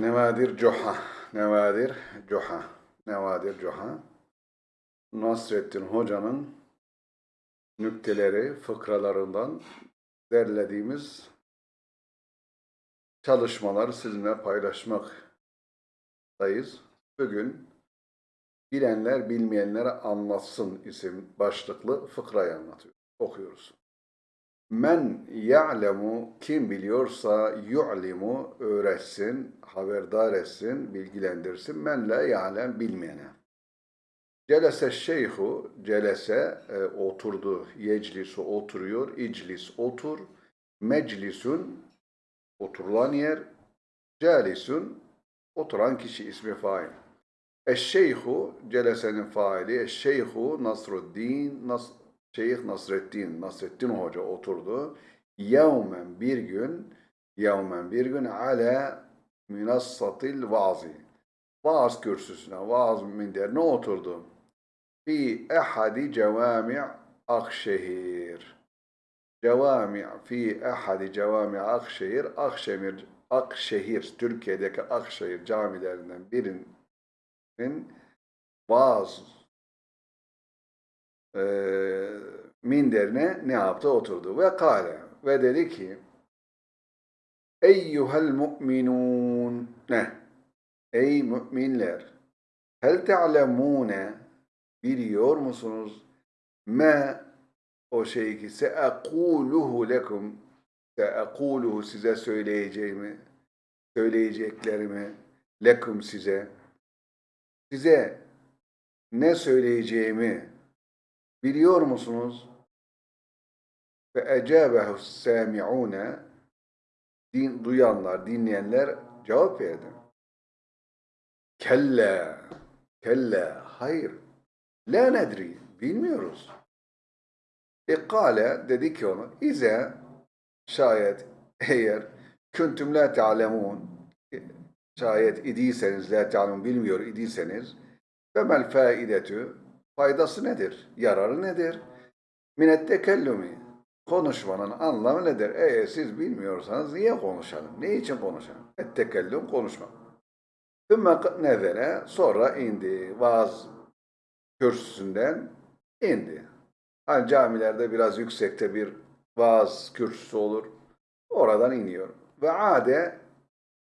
Nevadir Coha. Nevadir Coha. Nevadir Coha. Nasrettin Hoca'nın nükteleri, fıkralarından derlediğimiz çalışmaları sizinle paylaşmaktayız. Bugün bilenler bilmeyenlere anlatsın isim başlıklı fıkrayı anlatıyor. Okuyoruz. Men ya'lemu kim biliyorsa yu'limu öğretsin, haberdar etsin, bilgilendirsin. Men la ya'lem bilmeyene. Celese şeyhu, celese e, oturdu, yeclisu oturuyor, iclis otur, meclisun oturulan yer, calisun oturan kişi ismi fail. Eşşeyhu, celesenin faili, eşşeyhu Nasruddin, Nas Şeyh Nasreddin, Nasreddin Hoca oturdu. Yevmen bir gün, yevmen bir gün ala minassatil vazi. Vaaz kürsüsüne, vaaz minderine oturdu. Fi ehadi cevami Akşehir. Cevami fi ehadi cevami Akşehir, Akşehir, Akşehir, Türkiye'deki Akşehir camilerinden birinin vaaz e, minderine ne yaptı? Oturdu. Ve kale ve dedi ki Eyyuhel mu'minun ne? Ey müminler hel te'lemune biliyor musunuz? Me o şey ki se'ekuluhu lekum se'ekuluhu size söyleyeceğimi söyleyeceklerimi lekum size size ne söyleyeceğimi biliyor musunuz? Ve ecabehu sami'une din, duyanlar, dinleyenler cevap verdi. Kelle, kelle, hayır. La nedri, bilmiyoruz. İkale dedi ki onu, ize şayet eğer küntüm la ta'lemun şayet idiyseniz, la ta'lemun bilmiyor idiyseniz ve mel faidetü faydası nedir? Yararı nedir? Minet konuşmanın anlamı nedir? Eğer siz bilmiyorsanız niye konuşalım? Ne için konuşalım? Et tekellüm konuşmak. Tümme nevere sonra indi. Vaaz kürsüsünden indi. Hani camilerde biraz yüksekte bir vaaz kürsüsü olur. Oradan iniyor. Ve ade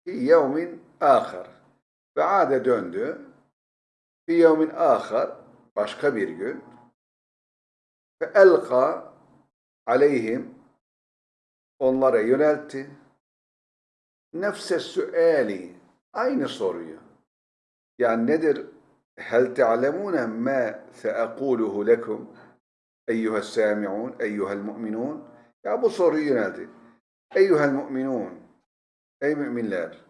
yevmin ahar. Ve ade döndü. Fi yevmin ahar başka bir gün. Ve elka aleyhim onlara yöneltti. Nefse süeli aynı soruyu. Yani nedir? Hel te'lemune ma seekuluhu lekum eyyuhel sami'un eyyuhel mu'minun ya bu soruyu yöneltti eyyuhel mu'minun ey müminler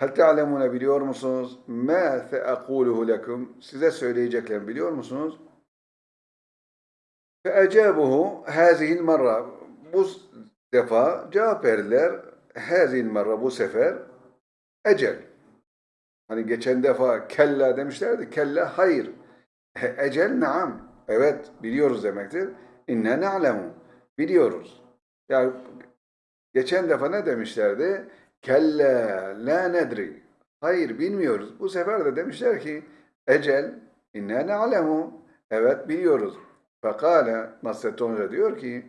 Hel te'alemune biliyor musunuz? Mâ se'ekûluhu lekum. Size söyleyeceklerini biliyor musunuz? Fe ecâbuhu hâzihil marra. Bu defa cevap verdiler. Hâzihil marra bu sefer ecel. Hani geçen defa kella demişlerdi. Kella hayır. Ecel naam. Evet biliyoruz demektir. İnne ne'lemu. Biliyoruz. Yani geçen defa ne demişlerdi? Kelle la nedri. Hayır bilmiyoruz. Bu sefer de demişler ki ecel inne ne'lemu. Evet biliyoruz. Fekale Nasrettin Hoca diyor ki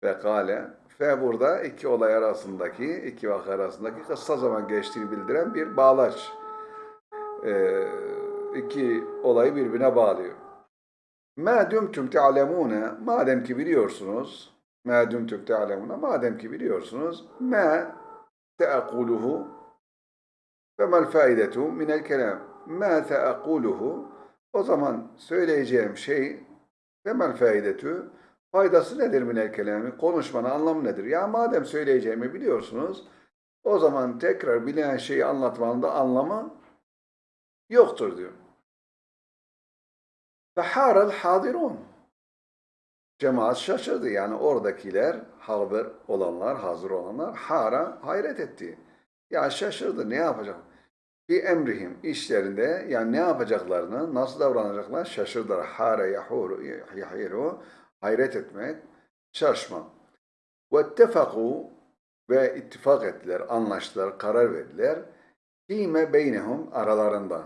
fekale fe burada iki olay arasındaki iki vaka arasındaki kısa zaman geçtiğini bildiren bir bağlaç. Ee, iki olayı birbirine bağlıyor. Ma dumtum te'lemune madem ki biliyorsunuz ma dumtum te'lemune madem ki biliyorsunuz ma سأقوله فما الفائدة من الكلام ما سأقوله o zaman söyleyeceğim şey temel faydetü faydası nedir minel kelami? Konuşmanın anlamı nedir? Ya madem söyleyeceğimi biliyorsunuz o zaman tekrar bilen şeyi anlatmanın da anlamı yoktur diyor. Feharal hadirun. Cemaat şaşırdı yani oradakiler harber olanlar, hazır olanlar hara hayret etti. Ya şaşırdı ne yapacak? Bir emrihim işlerinde yani ne yapacaklarını, nasıl davranacaklar şaşırdılar. Hara yahiru hayret etmek, şaşmak. Vettefaku ve ittifak ettiler, anlaştılar, karar verdiler. Fîme beynehum aralarında.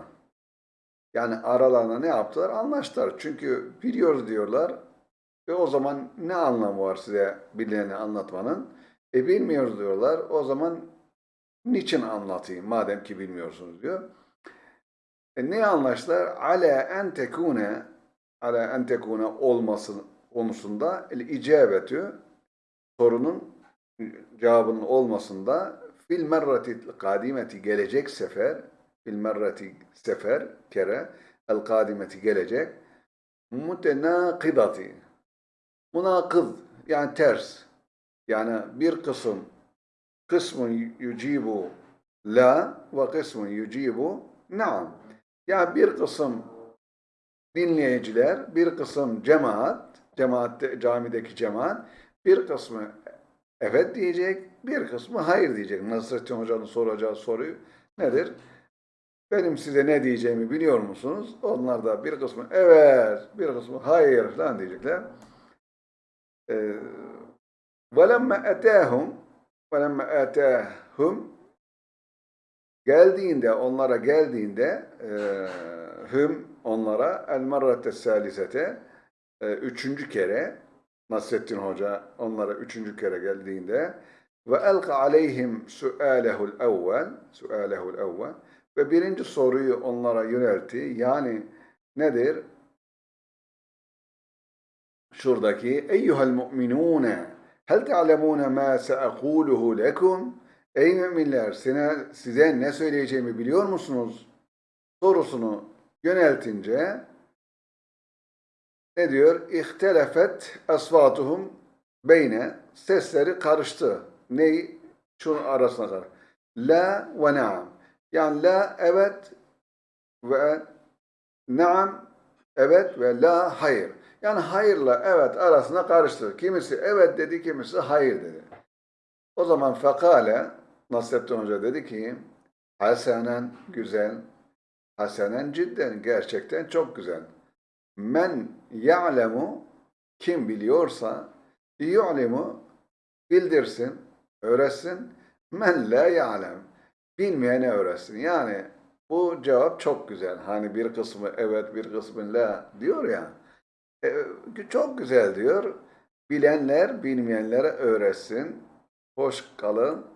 Yani aralarında ne yaptılar? Anlaştılar. Çünkü biliyoruz diyorlar ve o zaman ne anlamı var size bileni anlatmanın? E bilmiyoruz diyorlar. O zaman niçin anlatayım madem ki bilmiyorsunuz diyor. E ne anlaştılar? Ala en tekune ala en tekune olması konusunda el icabetü sorunun cevabının olmasında fil merrati kadimeti gelecek sefer fil merrati sefer kere el kadimeti gelecek mutenakidati munakız yani ters yani bir kısım kısmın yucibu la ve kısmın yucibu naam yani bir kısım dinleyiciler, bir kısım cemaat, cemaatte, camideki cemaat, bir kısmı evet diyecek, bir kısmı hayır diyecek. Nasrettin Hoca'nın soracağı soruyu nedir? Benim size ne diyeceğimi biliyor musunuz? Onlar da bir kısmı evet, bir kısmı hayır falan diyecekler. Ee, وَلَمَّا اَتَاهُمْ وَلَمَّا اَتَاهُمْ Geldiğinde, onlara geldiğinde e, hüm onlara el marrate salisete e, üçüncü kere Nasrettin Hoca onlara üçüncü kere geldiğinde ve elka aleyhim sualehul evvel sualehul evvel ve birinci soruyu onlara yöneltti. Yani nedir? Şuradaki eyyuhel mu'minune hel te'alemune ma se'ekuluhu lekum Ey müminler size, size ne söyleyeceğimi biliyor musunuz? Sorusunu yöneltince ne diyor? İhtelefet asvatuhum beyne sesleri karıştı. Ney? Şunun arasına kadar. La ve naam. Yani la evet ve naam evet ve la hayır. Yani hayırla evet arasına karıştı. Kimisi evet dedi, kimisi hayır dedi. O zaman fekale Nasrettin Hoca dedi ki Hasenen güzel, hasenen cidden gerçekten çok güzel. Men ya'lemu kim biliyorsa yu'limu bildirsin, öğretsin. Men la ya'lem bilmeyene öğretsin. Yani bu cevap çok güzel. Hani bir kısmı evet bir kısmı la diyor ya. E, çok güzel diyor. Bilenler bilmeyenlere öğretsin. Hoş kalın.